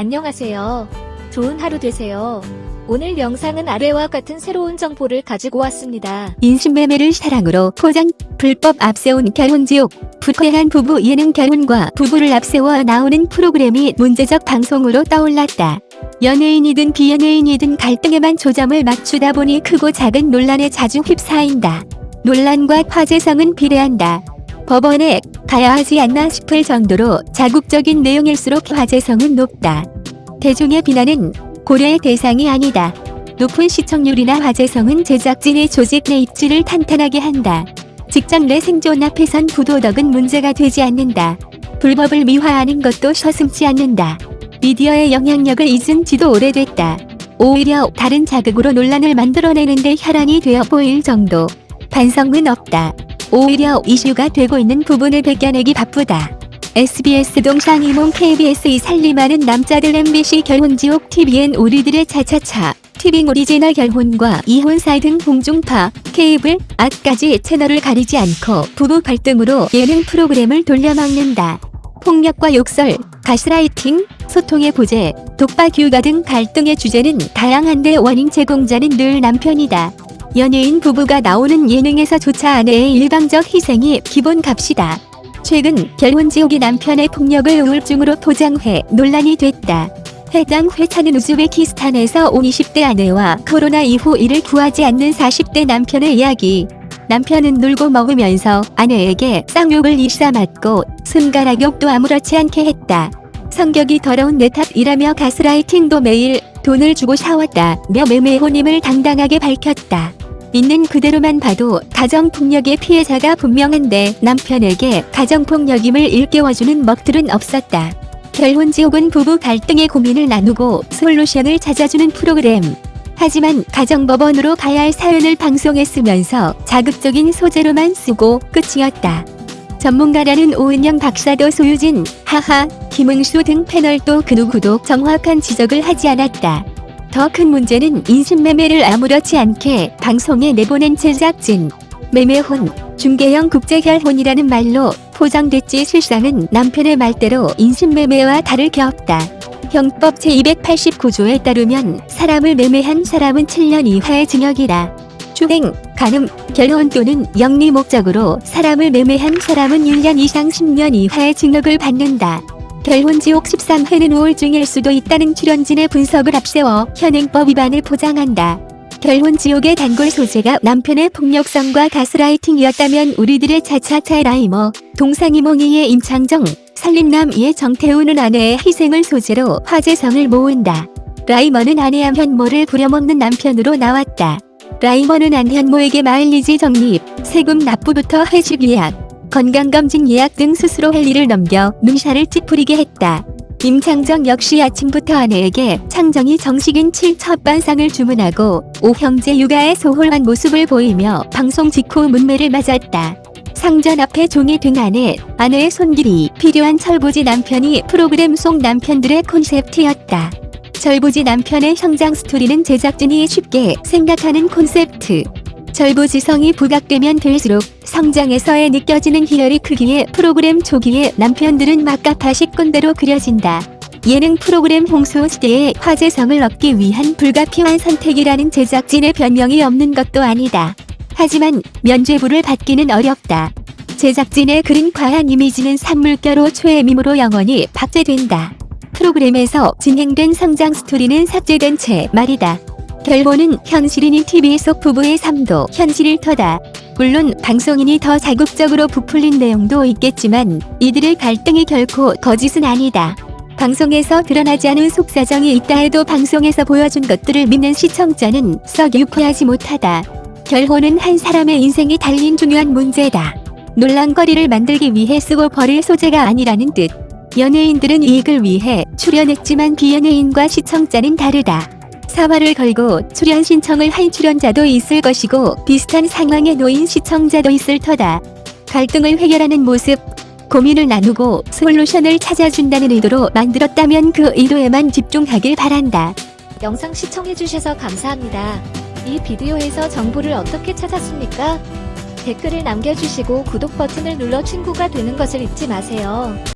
안녕하세요. 좋은 하루 되세요. 오늘 영상은 아래와 같은 새로운 정보를 가지고 왔습니다. 인신매매를 사랑으로 포장, 불법 앞세운 결혼지옥, 불쾌한 부부 예능 결혼과 부부를 앞세워 나오는 프로그램이 문제적 방송으로 떠올랐다. 연예인이든 비연예인이든 갈등에만 조점을 맞추다 보니 크고 작은 논란에 자주 휩싸인다. 논란과 화제성은 비례한다. 법원에 가야 하지 않나 싶을 정도로 자극적인 내용일수록 화제성은 높다. 대중의 비난은 고려의 대상이 아니다. 높은 시청률이나 화제성은 제작진의 조직 내 입지를 탄탄하게 한다. 직장 내 생존 앞에선 부도덕은 문제가 되지 않는다. 불법을 미화하는 것도 서슴지 않는다. 미디어의 영향력을 잊은 지도 오래됐다. 오히려 다른 자극으로 논란을 만들어내는데 혈안이 되어 보일 정도. 반성은 없다. 오히려 이슈가 되고 있는 부분을 벗겨내기 바쁘다. SBS 동상이몽 KBS 이 살림 하는 남자들 MBC 결혼지옥 TVN 우리들의 차차차 티빙 오리지널 결혼과 이혼 사이 등 공중파, 케이블, 악까지 채널을 가리지 않고 부부 갈등으로 예능 프로그램을 돌려막는다. 폭력과 욕설, 가스라이팅, 소통의 부재, 독박 육아 등 갈등의 주제는 다양한데 원인 제공자는 늘 남편이다. 연예인 부부가 나오는 예능에서조차 아내의 일방적 희생이 기본 값이다. 최근 결혼지옥이 남편의 폭력을 우울증으로 포장해 논란이 됐다. 해당 회차는 우즈베키스탄에서 온 20대 아내와 코로나 이후 이를 구하지 않는 40대 남편의 이야기. 남편은 놀고 먹으면서 아내에게 쌍욕을 일삼았고 손가락욕도 아무렇지 않게 했다. 성격이 더러운 내 탓이라며 가스라이팅도 매일 돈을 주고 샤웠다며 매매혼임을 당당하게 밝혔다. 있는 그대로만 봐도 가정폭력의 피해자가 분명한데 남편에게 가정폭력임을 일깨워주는 먹들은 없었다. 결혼지옥은 부부 갈등의 고민을 나누고 솔루션을 찾아주는 프로그램. 하지만 가정법원으로 가야 할 사연을 방송에 쓰면서 자극적인 소재로만 쓰고 끝이었다. 전문가라는 오은영 박사도 소유진, 하하, 김응수 등 패널도 그 누구도 정확한 지적을 하지 않았다. 더 큰 문제는 인신매매를 아무렇지 않게 방송에 내보낸 제작진. 매매혼, 중개형 국제결혼이라는 말로 포장됐지 실상은 남편의 말대로 인신매매와 다를 게 없다. 형법 제289조에 따르면 사람을 매매한 사람은 7년 이하의 징역이다. 주행, 간음, 결혼 또는 영리 목적으로 사람을 매매한 사람은 1년 이상 10년 이하의 징역을 받는다. 결혼지옥 13회는 우울증일 수도 있다는 출연진의 분석을 앞세워 현행법 위반을 포장한다. 결혼지옥의 단골 소재가 남편의 폭력성과 가스라이팅이었다면 우리들의 차차차 라이머, 동상이몽이의 임창정, 살림남 이의 정태우는 아내의 희생을 소재로 화제성을 모은다. 라이머는 아내 안현모를 부려먹는 남편으로 나왔다. 라이머는 안현모에게 마일리지 적립, 세금 납부부터 회식 예약, 건강검진 예약 등 스스로 할 일을 넘겨 눈살을 찌푸리게 했다. 임창정 역시 아침부터 아내에게 창정이 정식인 7첫 반상을 주문하고 오형제 육아에 소홀한 모습을 보이며 방송 직후 문매를 맞았다. 상전 앞에 종이 등 안에 아내의 손길이 필요한 철부지 남편이 프로그램 속 남편들의 콘셉트였다. 철부지 남편의 성장 스토리는 제작진이 쉽게 생각하는 콘셉트. 절부지성이 부각되면 될수록 성장에서의 느껴지는 희열이 크기에 프로그램 초기에 남편들은 막가파식 꼰대로 그려진다. 예능 프로그램 홍수 시대에 화제성을 얻기 위한 불가피한 선택이라는 제작진의 변명이 없는 것도 아니다. 하지만 면죄부를 받기는 어렵다. 제작진의 그린 과한 이미지는 산물가로 초해밈으로 영원히 박제된다. 프로그램에서 진행된 성장 스토리는 삭제된 채 말이다. 결론은 현실인인 TV 속 부부의 삶도 현실일 터다. 물론 방송인이 더 자극적으로 부풀린 내용도 있겠지만 이들의 갈등이 결코 거짓은 아니다. 방송에서 드러나지 않은 속사정이 있다 해도 방송에서 보여준 것들을 믿는 시청자는 썩 유쾌하지 못하다. 결혼은 한 사람의 인생이 달린 중요한 문제다. 논란거리를 만들기 위해 쓰고 버릴 소재가 아니라는 뜻. 연예인들은 이익을 위해 출연했지만 비연예인과 시청자는 다르다. 사활을 걸고 출연 신청을 한 출연자도 있을 것이고 비슷한 상황에 놓인 시청자도 있을 터다. 갈등을 해결하는 모습, 고민을 나누고 솔루션을 찾아준다는 의도로 만들었다면 그 의도에만 집중하길 바란다. 영상 시청해주셔서 감사합니다. 이 비디오에서 정보를 어떻게 찾았습니까? 댓글을 남겨주시고 구독 버튼을 눌러 친구가 되는 것을 잊지 마세요.